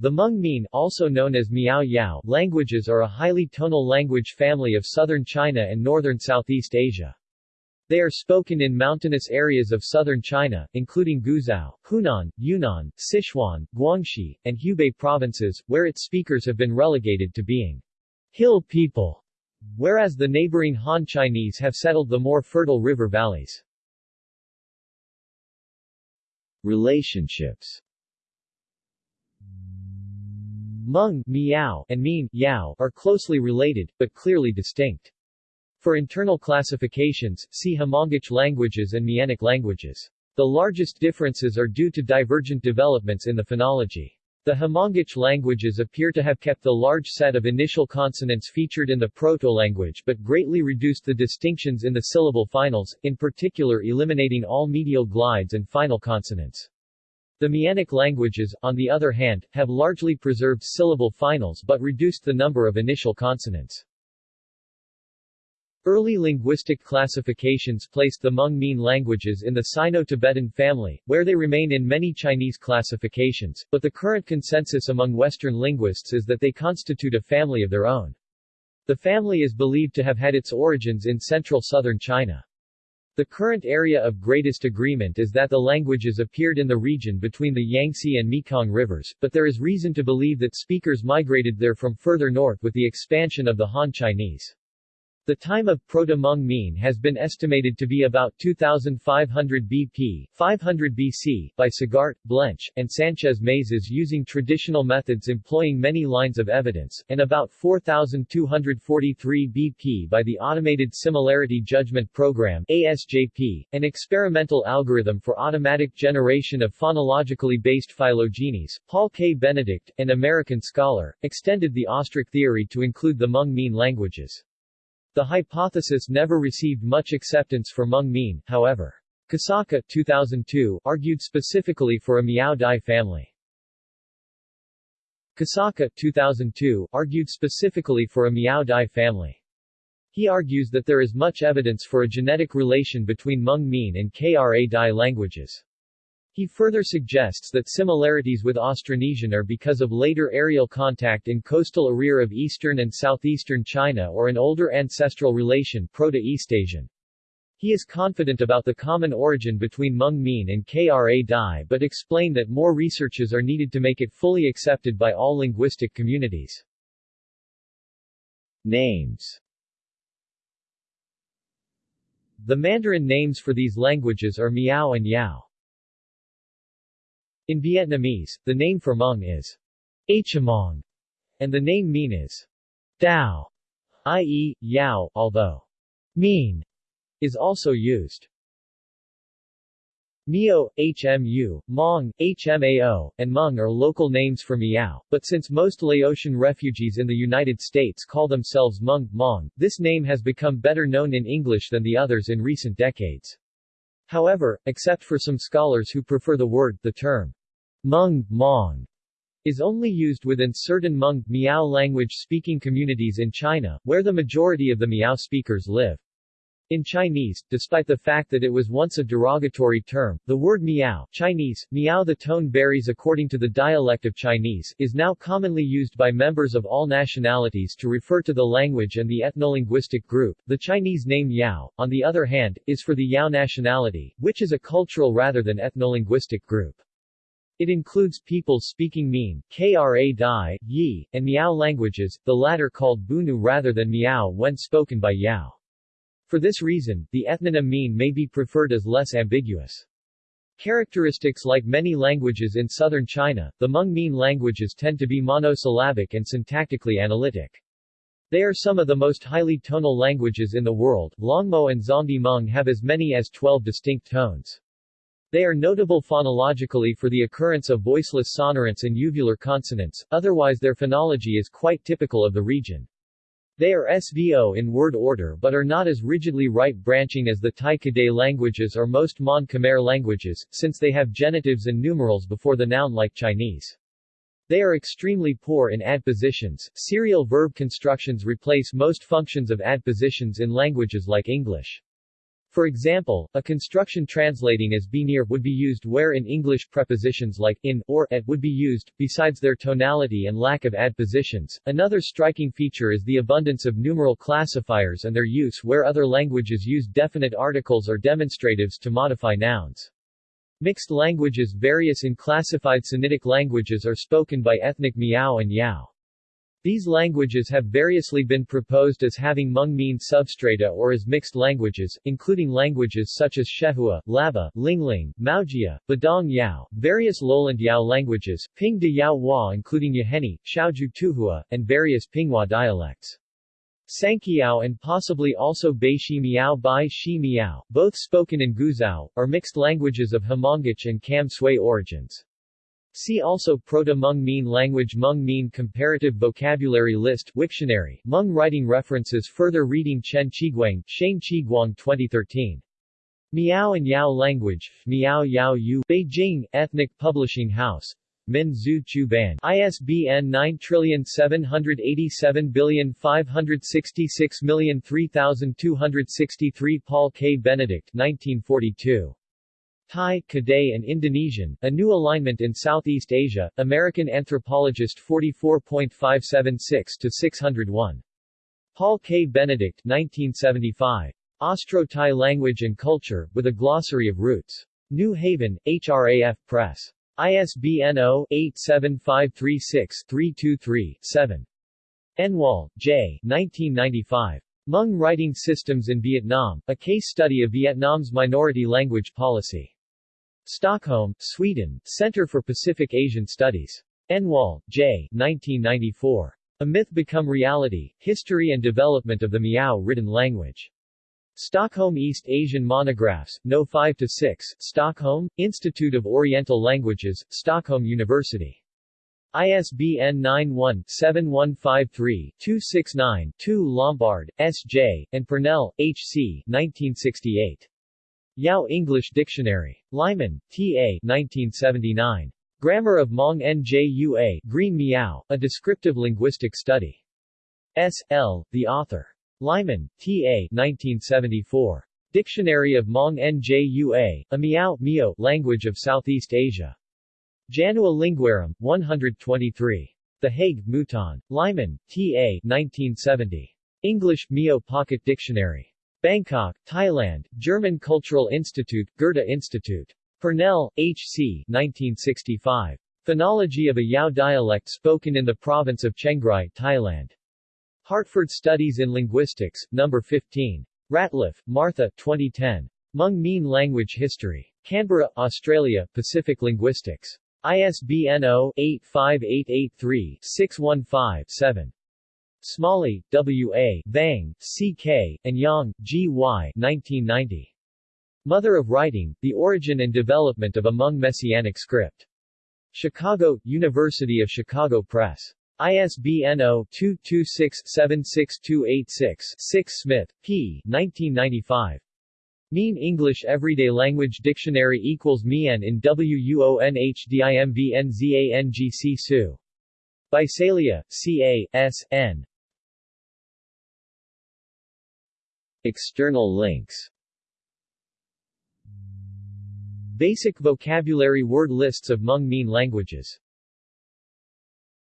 The Hmong Mien also known as Miao Yao languages are a highly tonal language family of southern China and northern Southeast Asia. They are spoken in mountainous areas of southern China, including Guizhou, Hunan, Yunnan, Sichuan, Guangxi, and Hubei provinces, where its speakers have been relegated to being hill people, whereas the neighboring Han Chinese have settled the more fertile river valleys. Relationships Hmong, Miao, and Mien, Yao, are closely related, but clearly distinct. For internal classifications, see Hmongic languages and Mienic languages. The largest differences are due to divergent developments in the phonology. The Hmongic languages appear to have kept the large set of initial consonants featured in the proto-language but greatly reduced the distinctions in the syllable finals, in particular eliminating all medial glides and final consonants. The Mienic languages, on the other hand, have largely preserved syllable finals but reduced the number of initial consonants. Early linguistic classifications placed the Hmong Mien languages in the Sino-Tibetan family, where they remain in many Chinese classifications, but the current consensus among Western linguists is that they constitute a family of their own. The family is believed to have had its origins in central southern China. The current area of greatest agreement is that the languages appeared in the region between the Yangtze and Mekong rivers, but there is reason to believe that speakers migrated there from further north with the expansion of the Han Chinese. The time of Proto-Hmong Mien has been estimated to be about 2500 BP 500 BC by Sagart, Blench, and Sanchez Mazas using traditional methods employing many lines of evidence, and about 4243 BP by the Automated Similarity Judgment Program ASJP, an experimental algorithm for automatic generation of phonologically based phylogenies. Paul K. Benedict, an American scholar, extended the ostrich theory to include the Hmong Mien languages. The hypothesis never received much acceptance for Hmong Mien, however. Kosaka 2002 argued specifically for a Miao Dai family. Kosaka 2002 argued specifically for a Miao Dai family. He argues that there is much evidence for a genetic relation between Hmong Mien and Kra Dai languages. He further suggests that similarities with Austronesian are because of later areal contact in coastal area of eastern and southeastern China or an older ancestral relation Proto-Eastasian. He is confident about the common origin between Hmong Mien and Kra Dai but explain that more researches are needed to make it fully accepted by all linguistic communities. Names The Mandarin names for these languages are Miao and Yao. In Vietnamese, the name for Hmong is Hmong, and the name Mien is Dao, i.e., Yao, although Mien is also used. Mio, HMU, Mong, HMAO, and Hmong are local names for Miao, but since most Laotian refugees in the United States call themselves Hmong, Mong, this name has become better known in English than the others in recent decades. However, except for some scholars who prefer the word, the term Hmong, Mong is only used within certain Hmong, Miao language-speaking communities in China, where the majority of the Miao speakers live. In Chinese, despite the fact that it was once a derogatory term, the word miao Chinese, miao the tone varies according to the dialect of Chinese, is now commonly used by members of all nationalities to refer to the language and the ethnolinguistic group. The Chinese name Yao, on the other hand, is for the Yao nationality, which is a cultural rather than ethnolinguistic group. It includes people speaking Mien, Kra Dai, Yi, and Miao languages, the latter called Bunu rather than Miao when spoken by Yao. For this reason, the ethnonym Mien may be preferred as less ambiguous. Characteristics like many languages in southern China, the Hmong Mien languages tend to be monosyllabic and syntactically analytic. They are some of the most highly tonal languages in the world. Longmo and Zongdi Hmong have as many as 12 distinct tones. They are notable phonologically for the occurrence of voiceless sonorants and uvular consonants, otherwise their phonology is quite typical of the region. They are SVO in word order but are not as rigidly right-branching as the Tai-Kadai languages or most Mon Khmer languages, since they have genitives and numerals before the noun like Chinese. They are extremely poor in adpositions. Serial verb constructions replace most functions of adpositions in languages like English. For example, a construction translating as be near would be used where in English prepositions like in or at would be used, besides their tonality and lack of adpositions. Another striking feature is the abundance of numeral classifiers and their use where other languages use definite articles or demonstratives to modify nouns. Mixed languages Various in classified Sinitic languages are spoken by ethnic Miao and Yao. These languages have variously been proposed as having Hmong Mien substrata or as mixed languages, including languages such as Shehua, Laba, Lingling, Maojia, Badong Yao, various lowland Yao languages, Ping de Yao Hua including Yaheni, Xiaoju Tuhua, and various Pinghua dialects. Sanqiao and possibly also Baishi Miao Bai Shi Miao, both spoken in Guizhou, are mixed languages of Hmongic and Kam Sui origins. See also Proto-Hmong Mien Language Hmong Mien Comparative Vocabulary List Wiktionary, Hmong Writing References Further reading Chen Qiguang, Shane Qiguang 2013. Miao and Yao Language, Miao Yao Yu, Beijing, Ethnic Publishing House, Min Zhu Chu Ban, ISBN 9787566303263 Paul K. Benedict 1942. Thai, Kadai and Indonesian, A New Alignment in Southeast Asia, American Anthropologist 44.576-601. Paul K. Benedict 1975. Austro-Thai Language and Culture, with a Glossary of Roots. New Haven, HRAF Press. ISBN 0-87536-323-7. Enwall, J. 1995. Hmong Writing Systems in Vietnam, a case study of Vietnam's minority language policy. Stockholm, Sweden, Center for Pacific Asian Studies. Enwall, J. 1994. A Myth Become Reality, History and Development of the Miao Written Language. Stockholm East Asian Monographs, No. 5-6, Stockholm, Institute of Oriental Languages, Stockholm University. ISBN 91-7153-269-2 Lombard, S.J., and Purnell, H.C. 1968. Yao English Dictionary. Lyman, T.A. 1979. Grammar of Hmong Njua Green Miao, A Descriptive Linguistic Study. S. L., the author. Lyman, T.A. 1974. Dictionary of Hmong Njua, a Miao Meo language of Southeast Asia. Janua Linguarum, 123. The Hague, Mouton. Lyman, T.A. 1970. English Meo Pocket Dictionary. Bangkok, Thailand, German Cultural Institute, Goethe Institute. Purnell, H.C. 1965. Phonology of a Yao dialect spoken in the province of Chiang Rai, Thailand. Hartford Studies in Linguistics, No. 15. Ratliff, Martha, 2010. Hmong Mien Language History. Canberra, Australia, Pacific Linguistics. ISBN 0-85883-615-7. Smalley, W. A., Vang, C. K., and Yang, G. Y. 1990. Mother of Writing, The Origin and Development of a Hmong Messianic Script. Chicago, University of Chicago Press. ISBN 0-226-76286-6 Smith, P. 1995. Mien English Everyday Language Dictionary equals Mien in WUONHDIMVNZANGC Su. Visalia, C.A., S. N. External links. Basic vocabulary word lists of Hmong Mien languages